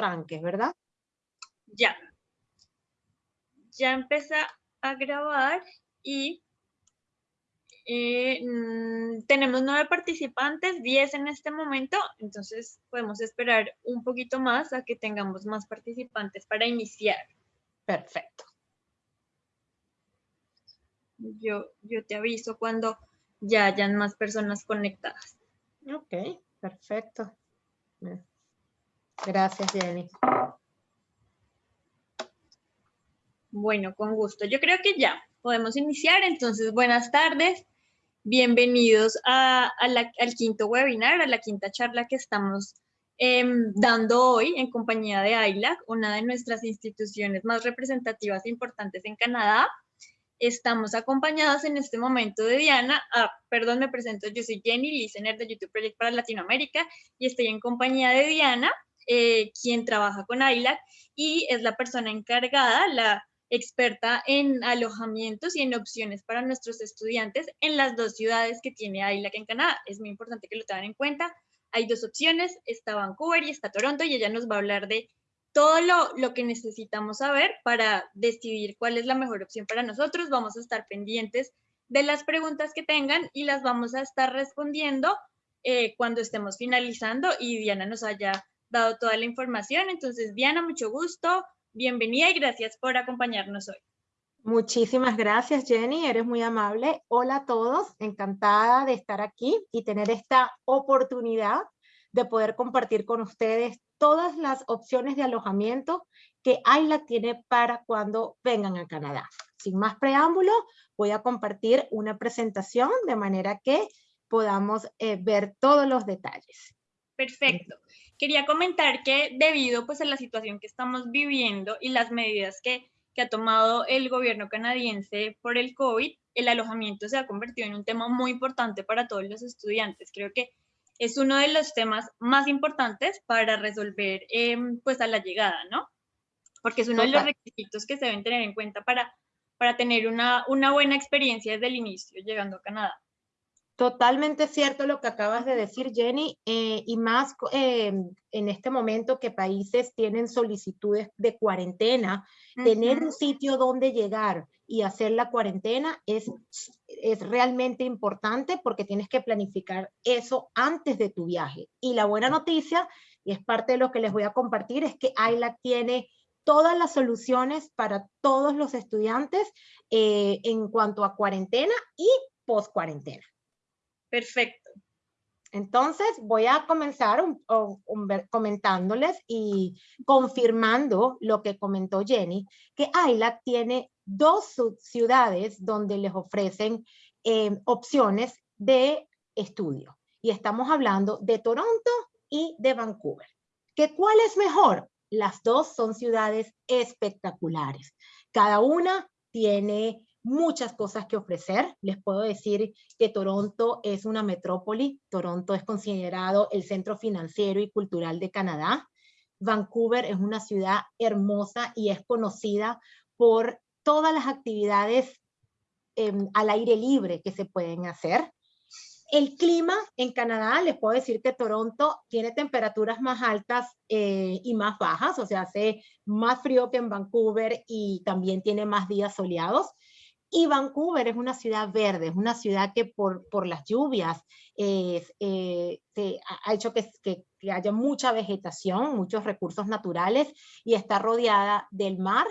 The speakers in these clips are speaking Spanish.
arranques, ¿verdad? Ya. Ya empecé a grabar y eh, mm, tenemos nueve participantes, diez en este momento, entonces podemos esperar un poquito más a que tengamos más participantes para iniciar. Perfecto. Yo, yo te aviso cuando ya hayan más personas conectadas. Ok, perfecto. Gracias, Jenny. Bueno, con gusto. Yo creo que ya podemos iniciar. Entonces, buenas tardes. Bienvenidos al quinto webinar, a la quinta charla que estamos em, dando hoy en compañía de ILAC, una de nuestras instituciones más representativas e importantes en Canadá. Estamos acompañados en este momento de Diana. Ah, perdón, me presento. Yo soy Jenny, listener de YouTube Project para Latinoamérica y estoy en compañía de Diana, eh, quien trabaja con ILAC y es la persona encargada, la experta en alojamientos y en opciones para nuestros estudiantes en las dos ciudades que tiene AILAC en Canadá. Es muy importante que lo tengan en cuenta. Hay dos opciones, está Vancouver y está Toronto y ella nos va a hablar de todo lo, lo, que necesitamos saber para decidir cuál es la mejor opción para nosotros. Vamos a estar pendientes de las preguntas que tengan y las vamos a estar respondiendo eh, cuando estemos finalizando y Diana nos haya dado toda la información. Entonces, Diana, mucho gusto. Bienvenida y gracias por acompañarnos hoy. Muchísimas gracias, Jenny. Eres muy amable. Hola a todos. Encantada de estar aquí y tener esta oportunidad de poder compartir con ustedes todas las opciones de alojamiento que AILA tiene para cuando vengan a Canadá. Sin más preámbulo, voy a compartir una presentación de manera que podamos eh, ver todos los detalles. Perfecto. Quería comentar que debido pues a la situación que estamos viviendo y las medidas que, que ha tomado el gobierno canadiense por el COVID, el alojamiento se ha convertido en un tema muy importante para todos los estudiantes. Creo que es uno de los temas más importantes para resolver em, pues a la llegada, ¿no? Porque es uno de los requisitos que se deben tener en cuenta para, para tener una, una buena experiencia desde el inicio llegando a Canadá. Totalmente cierto lo que acabas de decir, Jenny, eh, y más eh, en este momento que países tienen solicitudes de cuarentena, tener un sitio donde llegar y hacer la cuarentena es, es realmente importante porque tienes que planificar eso antes de tu viaje. Y la buena noticia, y es parte de lo que les voy a compartir, es que AILA tiene todas las soluciones para todos los estudiantes eh, en cuanto a cuarentena y post cuarentena. Perfecto. Entonces voy a comenzar comentándoles y confirmando lo que comentó Jenny, que AILAC tiene dos ciudades donde les ofrecen em, opciones de estudio. Y estamos hablando de Toronto y de Vancouver. ¿Que ¿Cuál es mejor? Las dos son ciudades espectaculares. Cada una tiene muchas cosas que ofrecer. Les puedo decir que Toronto es una metrópoli. Toronto es considerado el centro financiero y cultural de Canadá. Vancouver es una ciudad hermosa y es conocida por todas las actividades em, al aire libre que se pueden hacer. El clima en Canadá, les puedo decir que Toronto tiene temperaturas más altas eh, y más bajas, o sea, hace más frío que en Vancouver y también tiene más días soleados. Y Vancouver es una ciudad verde, es una ciudad que por, por las lluvias eh, se ha hecho que, que, haya mucha vegetación, muchos recursos naturales y está rodeada del mar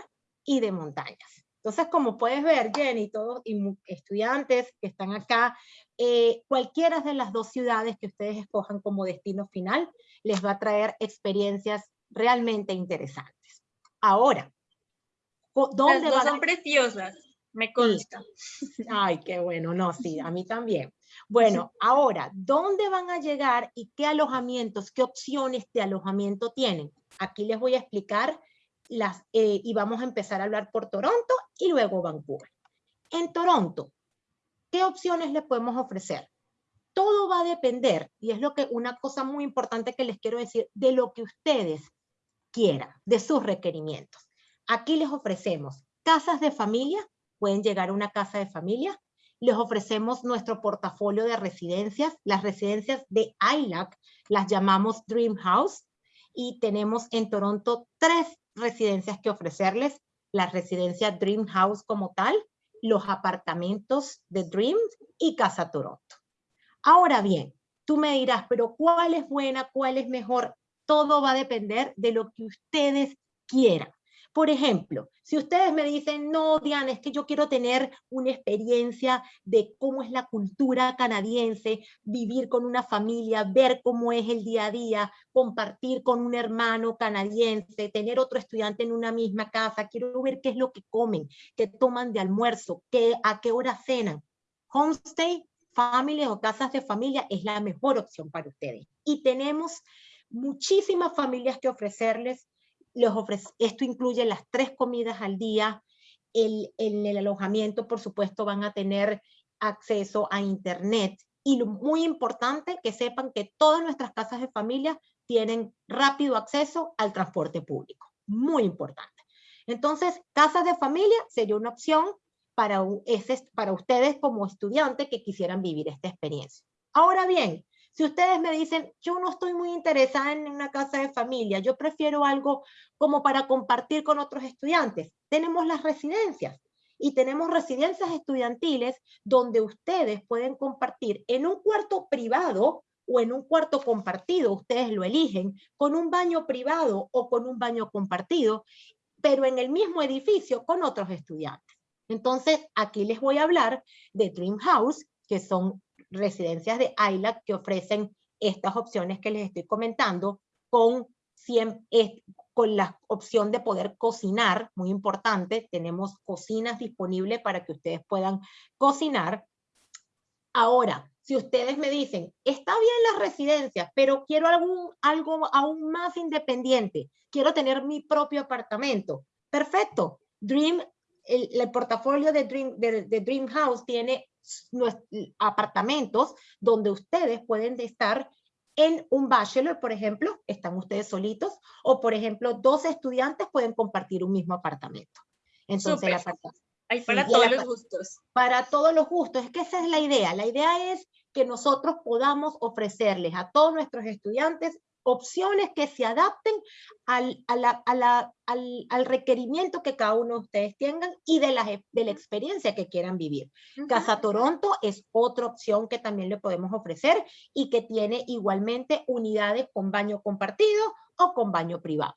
y de montañas. Entonces, como puedes ver, Jenny, todos y estudiantes que están acá, eh, cualquiera de las dos ciudades que ustedes escojan como destino final les va a traer experiencias realmente interesantes. Ahora, ¿dónde las dos son preciosas. Me consta. Ay, qué bueno. No, sí, a mí también. Bueno, ahora, ¿dónde van a llegar y qué alojamientos, qué opciones de alojamiento tienen? Aquí les voy a explicar las, eh, y vamos a empezar a hablar por Toronto y luego Vancouver. En Toronto, ¿qué opciones les podemos ofrecer? Todo va a depender, y es lo que una cosa muy importante que les quiero decir, de lo que ustedes quieran, de sus requerimientos. Aquí les ofrecemos casas de familia, pueden llegar a una casa de familia. Les ofrecemos nuestro portafolio de residencias. Las residencias de ILAC las llamamos Dream House. y tenemos en Toronto tres residencias que ofrecerles, la residencia Dream House como tal, los apartamentos de Dream y Casa Toronto. Ahora bien, tú me dirás, pero ¿cuál es buena, cuál es mejor? Todo va a depender de lo que ustedes quieran. Por ejemplo, si ustedes me dicen, no, Diana, es que yo quiero tener una experiencia de cómo es la cultura canadiense, vivir con una familia, ver cómo es el día a día, compartir con un hermano canadiense, tener otro estudiante en una misma casa, quiero ver qué es lo que comen, qué toman de almuerzo, qué, a qué hora cenan. Homestay, familias o casas de familia es la mejor opción para ustedes. Y tenemos muchísimas familias que ofrecerles esto incluye las tres comidas al día, el, en el alojamiento, por supuesto, van a tener acceso a internet. Y lo muy importante, que sepan que todas nuestras casas de familia tienen rápido acceso al transporte público. Muy importante. Entonces, casas de familia sería una opción para, para ustedes como estudiantes que quisieran vivir esta experiencia. Ahora bien, si ustedes me dicen, yo no estoy muy interesada en una casa de familia, yo prefiero algo como para compartir con otros estudiantes, tenemos las residencias y tenemos residencias estudiantiles donde ustedes pueden compartir en un cuarto privado o en un cuarto compartido, ustedes lo eligen, con un baño privado o con un baño compartido, pero en el mismo edificio con otros estudiantes. Entonces, aquí les voy a hablar de Dream House, que son residencias de ILAC que ofrecen estas opciones que les estoy comentando con, con la opción de poder cocinar, muy importante, tenemos cocinas disponibles para que ustedes puedan cocinar. Ahora, si ustedes me dicen, está bien las residencias, pero quiero algún, algo aún más independiente, quiero tener mi propio apartamento, perfecto. Dream, el, portafolio de Dream, de Dream House tiene apartamentos donde ustedes pueden estar en un bachelor, por ejemplo, están ustedes solitos, o por ejemplo, dos estudiantes pueden compartir un mismo apartamento. Entonces, para todos los gustos. Para todos los gustos, es que esa es la idea. La idea es que nosotros podamos ofrecerles a todos nuestros estudiantes opciones que se adapten al, al, requerimiento que cada uno de ustedes tengan y de la, de la experiencia que quieran vivir. Casa Toronto es otra opción que también le podemos ofrecer y que tiene igualmente unidades con baño compartido o con baño privado.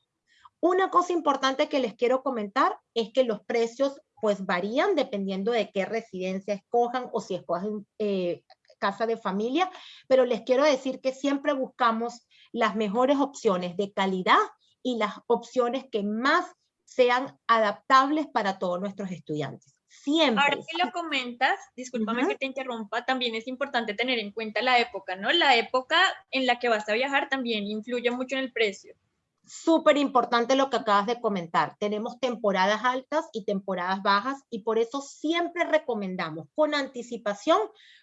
Una cosa importante que les quiero comentar es que los precios pues varían dependiendo de qué residencia escojan o si escogen eh, casa de familia, pero les quiero decir que siempre buscamos las mejores opciones de calidad y las opciones que más sean adaptables para todos nuestros estudiantes. Siempre. Ahora que lo comentas, discúlpame que te interrumpa, también es importante tener en cuenta la época, ¿no? La época en la que vas a viajar también influye mucho en el precio. Súper importante lo que acabas de comentar. Tenemos temporadas altas y temporadas bajas y por eso siempre recomendamos con anticipación,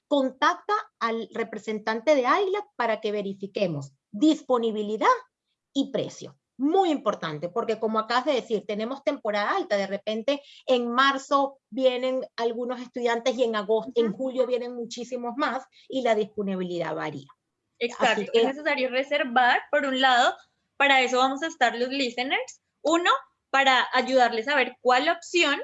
contacta al representante de AILAC para que verifiquemos disponibilidad y precio. Muy importante, porque como acabas de decir, tenemos temporada alta, de repente en marzo vienen algunos estudiantes y en agosto, en julio vienen muchísimos más y la disponibilidad varía. Exacto, es necesario reservar, por un lado, para eso vamos a estar los listeners. Uno, para ayudarles a ver cuál opción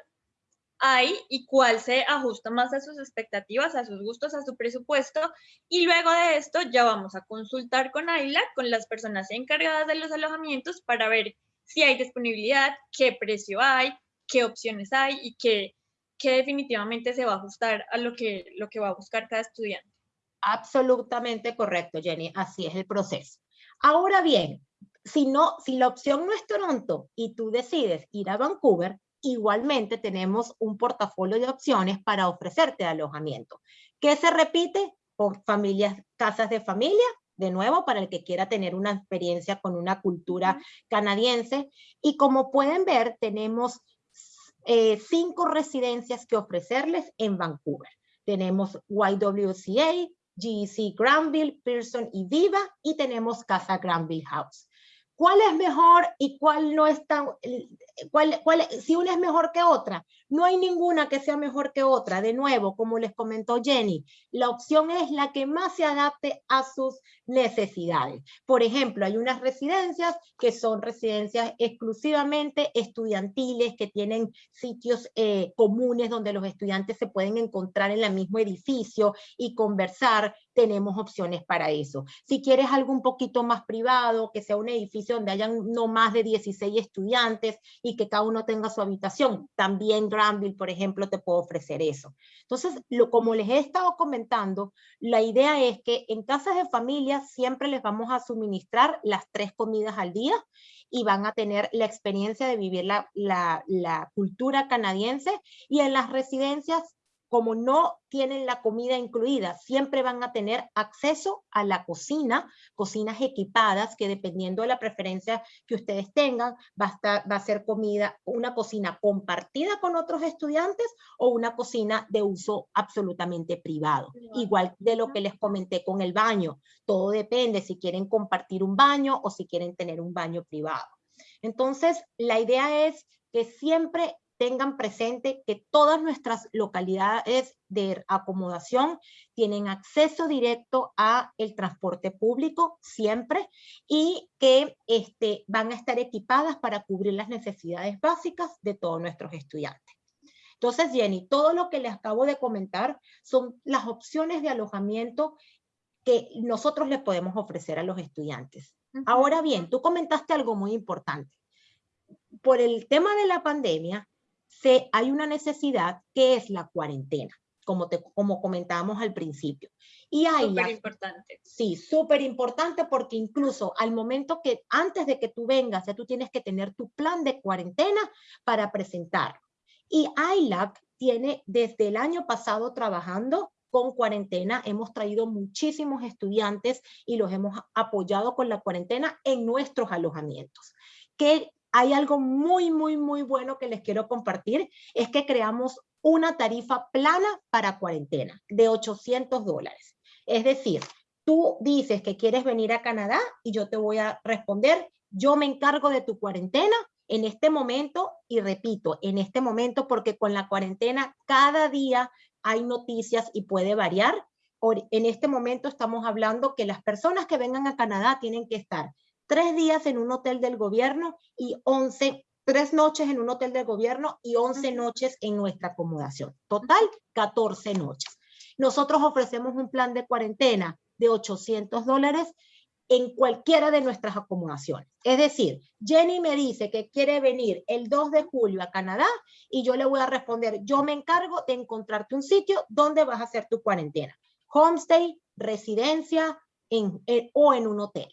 hay y cuál se ajusta más a sus expectativas, a sus gustos, a su presupuesto. Y luego de esto ya vamos a consultar con AILA, con las personas encargadas de los alojamientos para ver si hay disponibilidad, qué precio hay, qué opciones hay y qué, qué definitivamente se va a ajustar a lo que, lo que va a buscar cada estudiante. Absolutamente correcto, Jenny. Así es el proceso. Ahora bien, si, no, si la opción no es Toronto y tú decides ir a Vancouver, igualmente tenemos un portafolio de opciones para ofrecerte alojamiento. ¿Qué se repite? Por familias, casas de familia, de nuevo, para el que quiera tener una experiencia con una cultura canadiense. Y como pueden ver, tenemos eh, cinco residencias que ofrecerles en Vancouver. Tenemos YWCA, GEC Granville, Pearson y Viva, y tenemos Casa Granville House. ¿Cuál es mejor y cuál no es tan... cuál, cuál, si una es mejor que otra. No hay ninguna que sea mejor que otra. De nuevo, como les comentó Jenny, la opción es la que más se adapte a sus necesidades. Por ejemplo, hay unas residencias que son residencias exclusivamente estudiantiles, que tienen sitios eh, comunes donde los estudiantes se pueden encontrar en el mismo edificio y conversar. Tenemos opciones para eso. Si quieres algo un poquito más privado, que sea un edificio donde hayan no más de 16 estudiantes y que cada uno tenga su habitación, también Granville, por ejemplo, te puedo ofrecer eso. Entonces, lo, como les he estado comentando, la idea es que en casas de familia siempre les vamos a suministrar las tres comidas al día y van a tener la experiencia de vivir la, la, la cultura canadiense y en las residencias como no tienen la comida incluida, siempre van a tener acceso a la cocina, cocinas equipadas que dependiendo de la preferencia que ustedes tengan, va a, va a ser comida, una cocina compartida con otros estudiantes o una cocina de uso absolutamente privado. Igual de lo que les comenté con el baño. Todo depende si quieren compartir un baño o si quieren tener un baño privado. Entonces, la idea es que siempre tengan presente que todas nuestras localidades de acomodación tienen acceso directo a el transporte público siempre y que este, van a estar equipadas para cubrir las necesidades básicas de todos nuestros estudiantes. Entonces, Jenny, todo lo que les acabo de comentar son las opciones de alojamiento que nosotros les podemos ofrecer a los estudiantes. Ahora bien, tú comentaste algo muy importante. Por el tema de la pandemia, se, hay una necesidad que es la cuarentena, como, te, como comentábamos al principio. Y hay súper importante. Sí, súper importante porque incluso al momento que antes de que tú vengas, ya tú tienes que tener tu plan de cuarentena para presentar. Y ILAC tiene desde el año pasado trabajando con cuarentena. Hemos traído muchísimos estudiantes y los hemos apoyado con la cuarentena en nuestros alojamientos. ¿Qué hay algo muy, muy, muy bueno que les quiero compartir, es que creamos una tarifa plana para cuarentena de 800 dólares. Es decir, tú dices que quieres venir a Canadá y yo te voy a responder, yo me encargo de tu cuarentena en este momento, y repito, en este momento, porque con la cuarentena cada día hay noticias y puede variar. En este momento estamos hablando que las personas que vengan a Canadá tienen que estar tres días en un hotel del gobierno y 11, tres noches en un hotel del gobierno y 11 noches en nuestra acomodación. Total, 14 noches. Nosotros ofrecemos un plan de cuarentena de 800 dólares en cualquiera de nuestras acomodaciones. Es decir, Jenny me dice que quiere venir el 2 de julio a Canadá y yo le voy a responder, yo me encargo de encontrarte un sitio donde vas a hacer tu cuarentena. Homestay, residencia en, o en un hotel.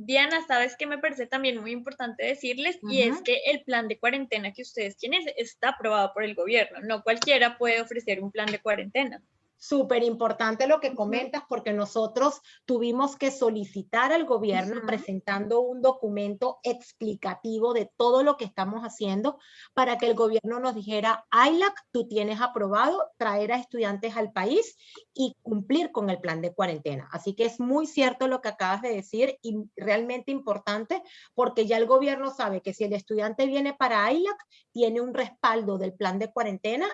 Diana, sabes que me parece también muy importante decirles y es que el plan de cuarentena que ustedes tienen está aprobado por el gobierno. No cualquiera puede ofrecer un plan de cuarentena súper importante lo que comentas porque nosotros tuvimos que solicitar al gobierno presentando un documento explicativo de todo lo que estamos haciendo para que el gobierno nos dijera, ILAC, tú tienes aprobado traer a estudiantes al país y cumplir con el plan de cuarentena. Así que es muy cierto lo que acabas de decir y realmente importante porque ya el gobierno sabe que si el estudiante viene para ILAC, tiene un respaldo del plan de cuarentena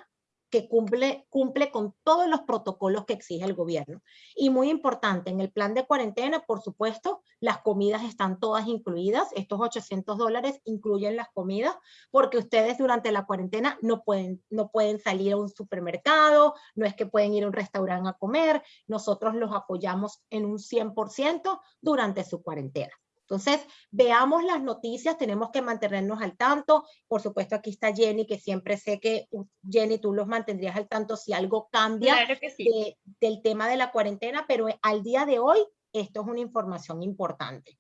que cumple, cumple con todos los protocolos que exige el gobierno. Y muy importante, en el plan de cuarentena, por supuesto, las comidas están todas incluidas. Estos 800 dólares incluyen las comidas porque ustedes durante la cuarentena no pueden, no pueden salir a un supermercado, no es que pueden ir a un restaurante a comer. Nosotros los apoyamos en un 100% durante su cuarentena. Entonces, veamos las noticias, tenemos que mantenernos al tanto. Por supuesto, aquí está Jenny, que siempre sé que, Jenny, tú los mantendrías al tanto si algo cambia del tema de la cuarentena, pero al día de hoy, esto es una información importante.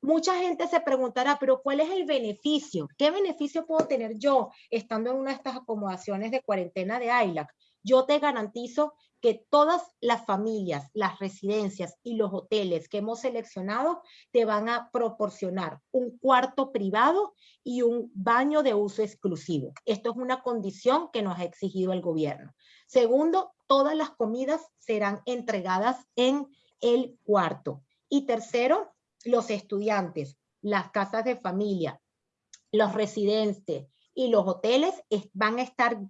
Mucha gente se preguntará, pero ¿cuál es el beneficio? ¿Qué beneficio puedo tener yo estando en una de estas acomodaciones de cuarentena de ILAC? Yo te garantizo que todas las familias, las residencias y los hoteles que hemos seleccionado te van a proporcionar un cuarto privado y un baño de uso exclusivo. Esto es una condición que nos ha exigido el gobierno. Segundo, todas las comidas serán entregadas en el cuarto. Y tercero, los estudiantes, las casas de familia, los residentes, y los hoteles van a estar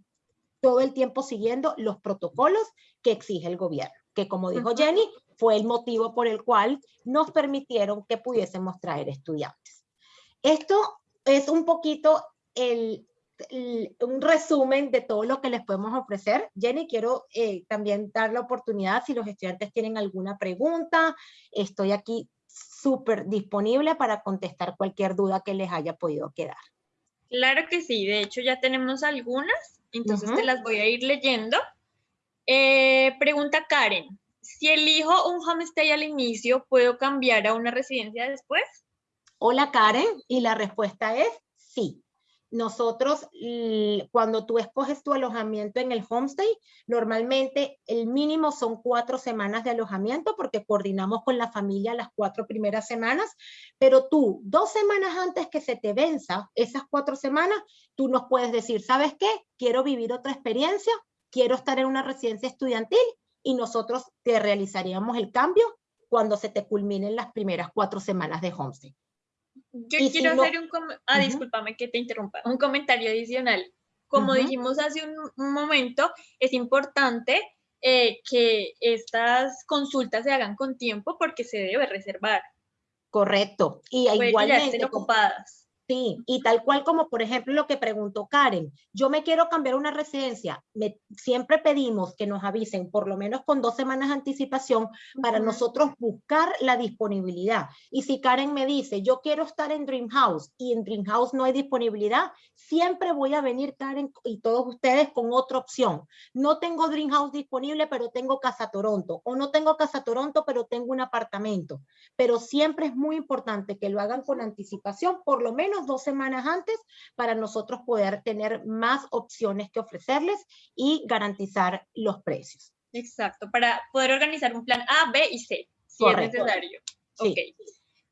todo el tiempo siguiendo los protocolos que exige el gobierno, que como dijo Jenny, fue el motivo por el cual nos permitieron que pudiésemos traer estudiantes. Esto es un poquito el, un resumen de todo lo que les podemos ofrecer. Jenny, quiero eh, también dar la oportunidad si los estudiantes tienen alguna pregunta. Estoy aquí súper disponible para contestar cualquier duda que les haya podido quedar. Claro que sí, de hecho ya tenemos algunas, entonces te las voy a ir leyendo. Eh, pregunta Karen, si elijo un homestay al inicio, ¿puedo cambiar a una residencia después? Hola Karen, y la respuesta es sí. Nosotros, cuando tú escoges tu alojamiento en el homestay, normalmente el mínimo son cuatro semanas de alojamiento porque coordinamos con la familia las cuatro primeras semanas, pero tú, dos semanas antes que se te venza esas cuatro semanas, tú nos puedes decir, ¿sabes qué? Quiero vivir otra experiencia, quiero estar en una residencia estudiantil y nosotros te realizaríamos el cambio cuando se te culminen las primeras cuatro semanas de homestay. Yo quiero hacer un, ah, discúlpame que te interrumpa, un comentario adicional. Como dijimos hace un, momento, es importante eh, que estas consultas se hagan con tiempo porque se debe reservar. Correcto. Y igualmente. ocupadas. Sí, y tal cual como por ejemplo lo que preguntó Karen, yo me quiero cambiar una residencia, me, siempre pedimos que nos avisen por lo menos con dos semanas de anticipación para nosotros buscar la disponibilidad. Y si Karen me dice, yo quiero estar en Dream House y en Dream House no hay disponibilidad, siempre voy a venir Karen y todos ustedes con otra opción. No tengo Dream House disponible, pero tengo Casa Toronto, o no tengo Casa Toronto, pero tengo un apartamento. Pero siempre es muy importante que lo hagan con anticipación, por lo menos dos semanas antes para nosotros poder tener más opciones que ofrecerles y garantizar los precios. Exacto, para poder organizar un plan A, B y C, si es necesario.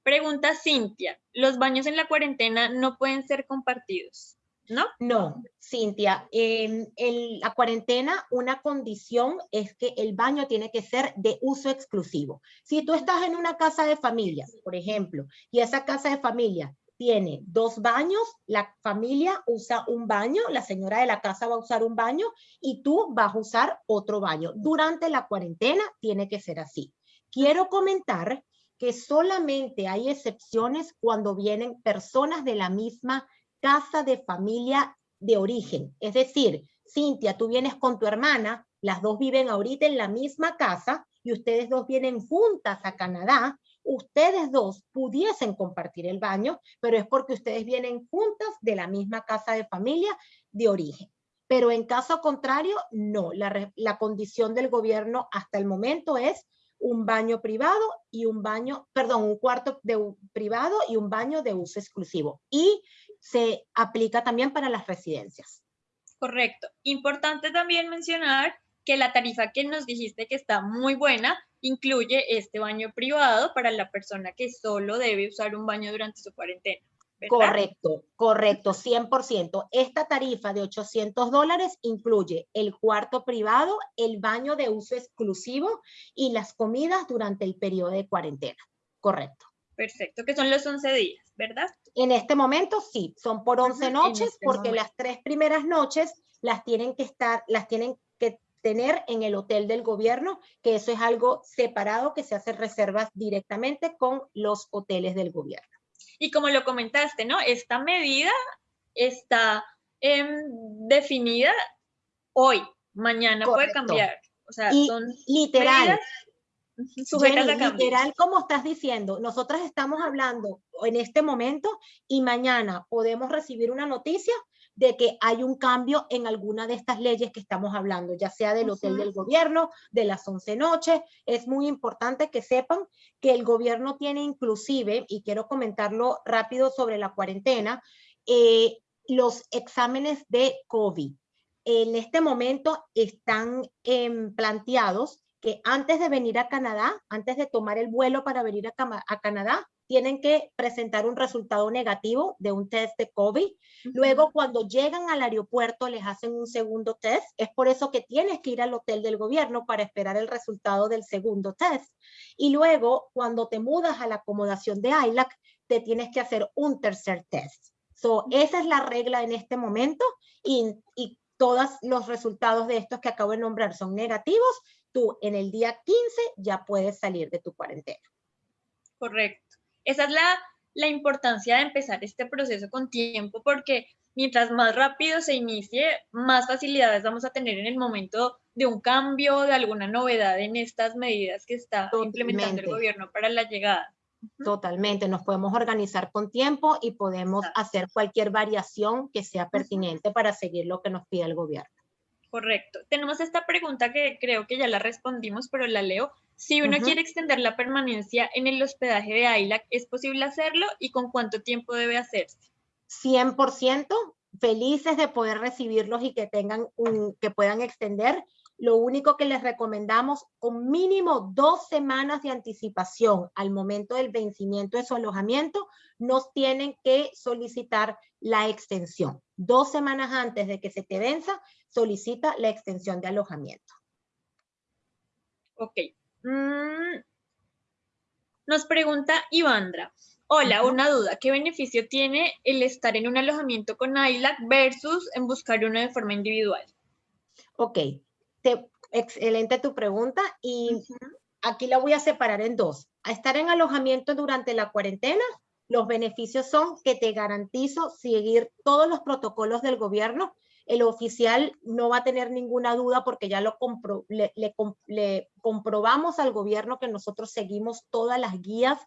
Pregunta Cintia, ¿los baños en la cuarentena no pueden ser compartidos? ¿No? No, Cintia, en, la cuarentena una condición es que el baño tiene que ser de uso exclusivo. Si tú estás en una casa de familia, por ejemplo, y esa casa de familia tiene dos baños, la familia usa un baño, la señora de la casa va a usar un baño y tú vas a usar otro baño. Durante la cuarentena tiene que ser así. Quiero comentar que solamente hay excepciones cuando vienen personas de la misma casa de familia de origen. Es decir, Cintia, tú vienes con tu hermana, las dos viven ahorita en la misma casa y ustedes dos vienen juntas a Canadá ustedes dos pudiesen compartir el baño, pero es porque ustedes vienen juntas de la misma casa de familia de origen. Pero en caso contrario, no. La, condición del gobierno hasta el momento es un baño privado y un baño, perdón, un cuarto de, privado y un baño de uso exclusivo. Y se aplica también para las residencias. Correcto. Importante también mencionar que la tarifa que nos dijiste que está muy buena incluye este baño privado para la persona que solo debe usar un baño durante su cuarentena. Correcto, correcto, 100%. Esta tarifa de 800 dólares incluye el cuarto privado, el baño de uso exclusivo y las comidas durante el periodo de cuarentena. Correcto. Perfecto, que son los 11 días, ¿verdad? En este momento sí, son por 11 noches este porque las tres primeras noches las tienen que estar, las tienen tener en el hotel del gobierno, que eso es algo separado que se hace reservas directamente con los hoteles del gobierno. Y como lo comentaste, ¿no? Esta medida está em, definida hoy, mañana puede cambiar. O sea, son literal. Sujetas a literal, como estás diciendo, nosotras estamos hablando en este momento y mañana podemos recibir una noticia de que hay un cambio en alguna de estas leyes que estamos hablando, ya sea del hotel del gobierno, de las 11 noches. Es muy importante que sepan que el gobierno tiene inclusive, y quiero comentarlo rápido sobre la cuarentena, eh, los exámenes de COVID. En este momento están em, planteados que antes de venir a Canadá, antes de tomar el vuelo para venir a Canadá, tienen que presentar un resultado negativo de un test de COVID. Luego, cuando llegan al aeropuerto, les hacen un segundo test. Es por eso que tienes que ir al hotel del gobierno para esperar el resultado del segundo test. Y luego, cuando te mudas a la acomodación de ILAC, te tienes que hacer un tercer test. So, esa es la regla en este momento y, y todos los resultados de estos que acabo de nombrar son negativos, tú en el día 15 ya puedes salir de tu cuarentena. Correcto. Esa es la, la importancia de empezar este proceso con tiempo porque mientras más rápido se inicie, más facilidades vamos a tener en el momento de un cambio, de alguna novedad en estas medidas que está implementando el gobierno para la llegada. Totalmente, nos podemos organizar con tiempo y podemos hacer cualquier variación que sea pertinente para seguir lo que nos pide el gobierno. Correcto. Tenemos esta pregunta que creo que ya la respondimos, pero la leo. Si uno quiere extender la permanencia en el hospedaje de AILAC, ¿es posible hacerlo y con cuánto tiempo debe hacerse? 100% felices de poder recibirlos y que tengan un, que puedan extender. Lo único que les recomendamos, con mínimo dos semanas de anticipación al momento del vencimiento de su alojamiento, nos tienen que solicitar la extensión. Dos semanas antes de que se te venza, solicita la extensión de alojamiento. Ok. Mm. Nos pregunta Ivandra. Hola, una duda. ¿Qué beneficio tiene el estar en un alojamiento con ILAC versus en buscar uno de forma individual? Ok, excelente tu pregunta y aquí la voy a separar en dos. A estar en alojamiento durante la cuarentena, los beneficios son que te garantizo seguir todos los protocolos del gobierno el oficial no va a tener ninguna duda porque ya lo le, le, comprobamos al gobierno que nosotros seguimos todas las guías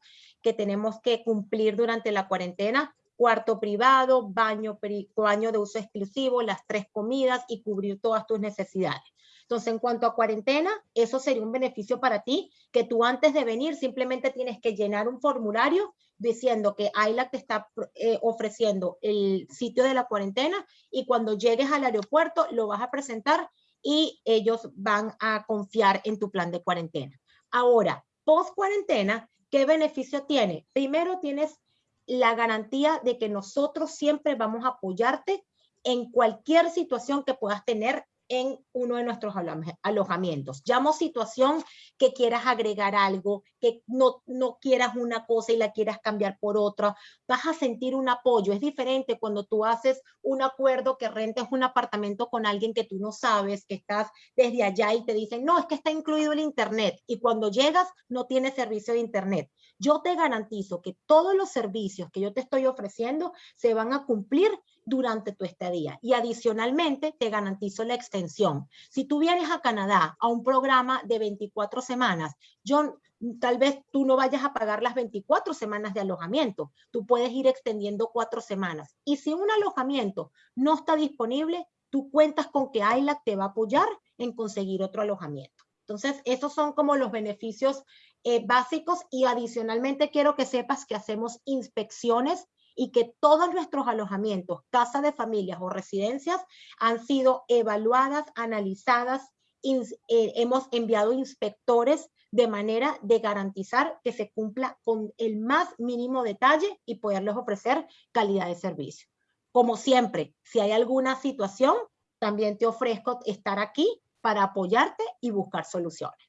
que tenemos que cumplir durante la cuarentena, cuarto privado, baño, baño de uso exclusivo, las tres comidas y cubrir todas tus necesidades. Entonces, en cuanto a cuarentena, eso sería un beneficio para ti, que tú antes de venir simplemente tienes que llenar un formulario diciendo que AILA te está eh, ofreciendo el sitio de la cuarentena y cuando llegues al aeropuerto lo vas a presentar y ellos van a confiar en tu plan de cuarentena. Ahora, post cuarentena, ¿qué beneficio tiene? Primero tienes la garantía de que nosotros siempre vamos a apoyarte en cualquier situación que puedas tener en uno de nuestros alojamientos. Llamo situación que quieras agregar algo, que no, no quieras una cosa y la quieras cambiar por otra, vas a sentir un apoyo. Es diferente cuando tú haces un acuerdo que rentes un apartamento con alguien que tú no sabes, que estás desde allá y te dicen, no, es que está incluido el internet. Y cuando llegas no tiene servicio de internet. Yo te garantizo que todos los servicios que yo te estoy ofreciendo se van a cumplir durante tu estadía. Y adicionalmente te garantizo la extensión. Si tú vienes a Canadá a un programa de 24 semanas, yo tal vez tú no vayas a pagar las 24 semanas de alojamiento. Tú puedes ir extendiendo cuatro semanas. Y si un alojamiento no está disponible, tú cuentas con que AILAC te va a apoyar en conseguir otro alojamiento. Entonces, esos son como los beneficios eh, básicos y adicionalmente quiero que sepas que hacemos inspecciones y que todos nuestros alojamientos, casas de familias o residencias han sido evaluadas, analizadas, eh, hemos enviado inspectores de manera de garantizar que se cumpla con el más mínimo detalle y poderles ofrecer calidad de servicio. Como siempre, si hay alguna situación, también te ofrezco estar aquí para apoyarte y buscar soluciones.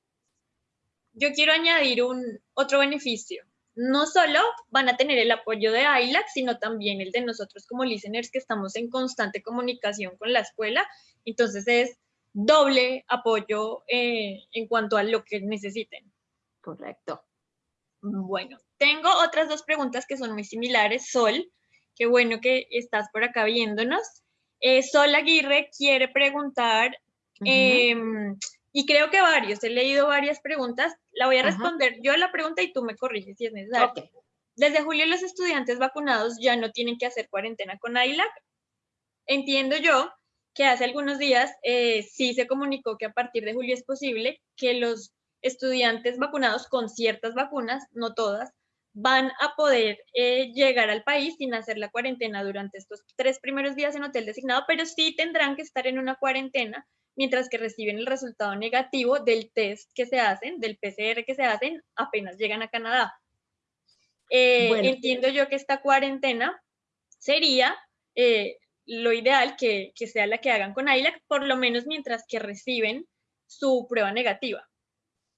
Yo quiero añadir un otro beneficio no solo van a tener el apoyo de ILAC, sino también el de nosotros como listeners que estamos en constante comunicación con la escuela. Entonces es doble apoyo eh, en cuanto a lo que necesiten. Correcto. Bueno, tengo otras dos preguntas que son muy similares. Sol, qué bueno que estás por acá viéndonos. Eh, Sol Aguirre quiere preguntar, y creo que varios, he leído varias preguntas. La voy a responder yo la pregunta y tú me corriges si es necesario. Desde julio los estudiantes vacunados ya no tienen que hacer cuarentena con AILAC. Entiendo yo que hace algunos días eh, sí se comunicó que a partir de julio es posible que los estudiantes vacunados con ciertas vacunas, no todas, van a poder eh, llegar al país sin hacer la cuarentena durante estos tres primeros días en hotel designado, pero sí tendrán que estar en una cuarentena mientras que reciben el resultado negativo del test que se hacen, del PCR que se hacen, apenas llegan a Canadá. Eh, entiendo yo que esta cuarentena sería eh, lo ideal que, sea la que hagan con AILAC, por lo menos mientras que reciben su prueba negativa.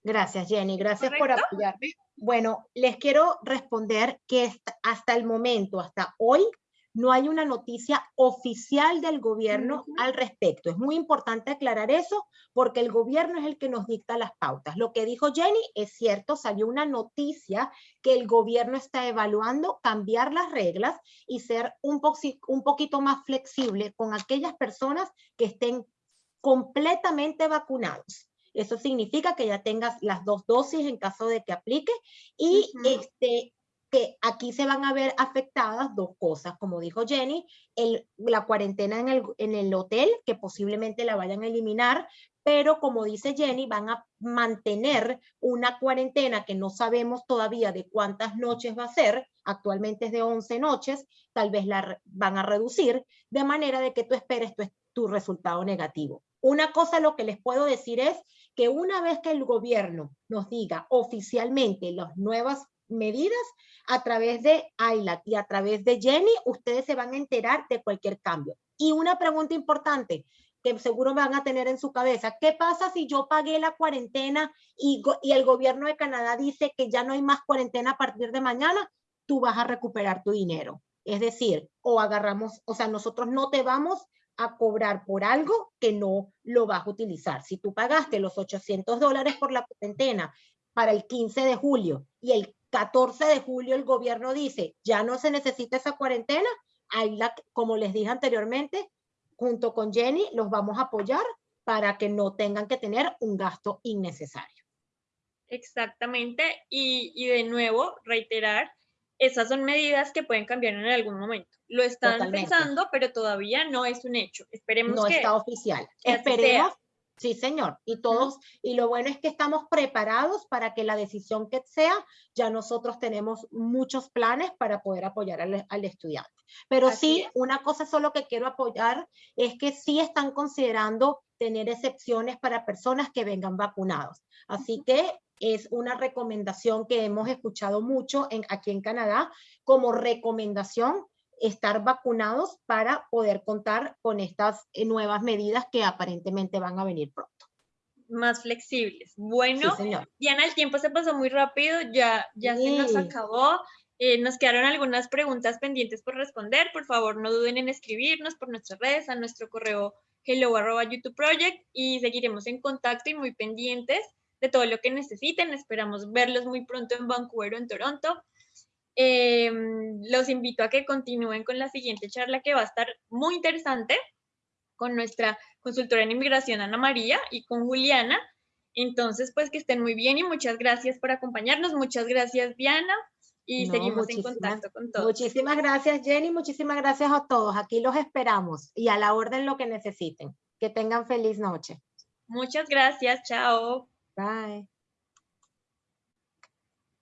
Gracias, Jenny. Gracias por apoyarme. Bueno, les quiero responder que hasta el momento, hasta hoy, no hay una noticia oficial del gobierno al respecto. Es muy importante aclarar eso porque el gobierno es el que nos dicta las pautas. Lo que dijo Jenny es cierto, salió una noticia que el gobierno está evaluando cambiar las reglas y ser un, un poquito más flexible con aquellas personas que estén completamente vacunados. Eso significa que ya tengas las dos dosis en caso de que aplique y este, que aquí se van a ver afectadas dos cosas, como dijo Jenny, el, la cuarentena en el, en el hotel, que posiblemente la vayan a eliminar, pero como dice Jenny, van a mantener una cuarentena que no sabemos todavía de cuántas noches va a ser, actualmente es de 11 noches, tal vez la van a reducir, de manera de que tú esperes tu, tu resultado negativo. Una cosa lo que les puedo decir es que una vez que el gobierno nos diga oficialmente las nuevas medidas a través de Ayla y a través de Jenny, ustedes se van a enterar de cualquier cambio. Y una pregunta importante que seguro van a tener en su cabeza, ¿qué pasa si yo pagué la cuarentena y, y el gobierno de Canadá dice que ya no hay más cuarentena a partir de mañana? Tú vas a recuperar tu dinero. Es decir, o agarramos, o sea, nosotros no te vamos a cobrar por algo que no lo vas a utilizar. Si tú pagaste los 800 dólares por la cuarentena para el 15 de julio y el 14 de julio el gobierno dice, ya no se necesita esa cuarentena, ahí la, como les dije anteriormente, junto con Jenny los vamos a apoyar para que no tengan que tener un gasto innecesario. Exactamente, y, y de nuevo, reiterar, esas son medidas que pueden cambiar en algún momento. Lo están pensando, pero todavía no es un hecho. Esperemos no que... No está oficial. Esperemos Sí, señor. Y todos, y lo bueno es que estamos preparados para que la decisión que sea, ya nosotros tenemos muchos planes para poder apoyar al, estudiante. Pero sí, una cosa solo que quiero apoyar es que sí están considerando tener excepciones para personas que vengan vacunados. Así que es una recomendación que hemos escuchado mucho en, aquí en Canadá como recomendación estar vacunados para poder contar con estas eh, nuevas medidas que aparentemente van a venir pronto. Más flexibles. Bueno, Diana, el tiempo se pasó muy rápido, ya, ya se nos acabó. Eh, nos quedaron algunas preguntas pendientes por responder. Por favor, no duden en escribirnos por nuestras redes, a nuestro correo hello YouTube Project y seguiremos en contacto y muy pendientes de todo lo que necesiten. Esperamos verlos muy pronto en Vancouver o en Toronto. Em, los invito a que continúen con la siguiente charla que va a estar muy interesante con nuestra consultora en inmigración Ana María y con Juliana. Entonces, pues que estén muy bien y muchas gracias por acompañarnos. Muchas gracias, Diana. Y seguimos en contacto con todos. Muchísimas gracias, Jenny. Muchísimas gracias a todos. Aquí los esperamos y a la orden lo que necesiten. Que tengan feliz noche. Muchas gracias. Chao. Bye.